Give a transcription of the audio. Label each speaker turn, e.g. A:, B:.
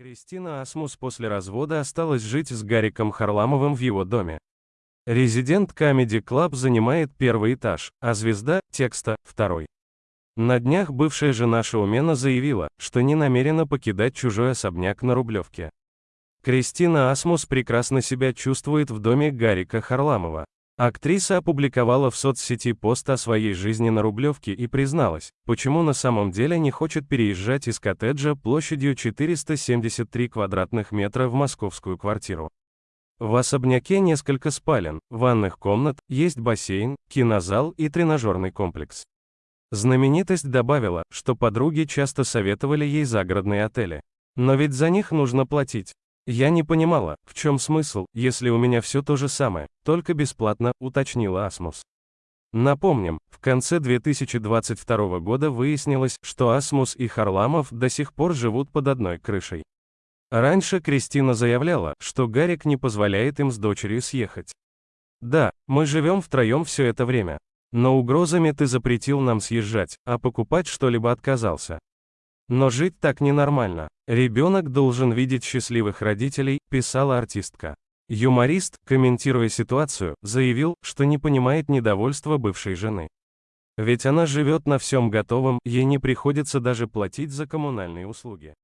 A: Кристина Асмус после развода осталась жить с Гариком Харламовым в его доме. Резидент Comedy Club занимает первый этаж, а звезда текста – второй. На днях бывшая жена шоумена заявила, что не намерена покидать чужой особняк на Рублевке. Кристина Асмус прекрасно себя чувствует в доме Гарика Харламова. Актриса опубликовала в соцсети пост о своей жизни на Рублевке и призналась, почему на самом деле не хочет переезжать из коттеджа площадью 473 квадратных метра в московскую квартиру. В особняке несколько спален, ванных комнат, есть бассейн, кинозал и тренажерный комплекс. Знаменитость добавила, что подруги часто советовали ей загородные отели. Но ведь за них нужно платить. Я не понимала, в чем смысл, если у меня все то же самое, только бесплатно, уточнила Асмус. Напомним, в конце 2022 года выяснилось, что Асмус и Харламов до сих пор живут под одной крышей. Раньше Кристина заявляла, что Гарик не позволяет им с дочерью съехать. Да, мы живем втроем все это время. Но угрозами ты запретил нам съезжать, а покупать что-либо отказался. Но жить так ненормально. Ребенок должен видеть счастливых родителей, писала артистка. Юморист, комментируя ситуацию, заявил, что не понимает недовольства бывшей жены. Ведь она живет на всем готовом, ей не приходится даже платить за коммунальные услуги.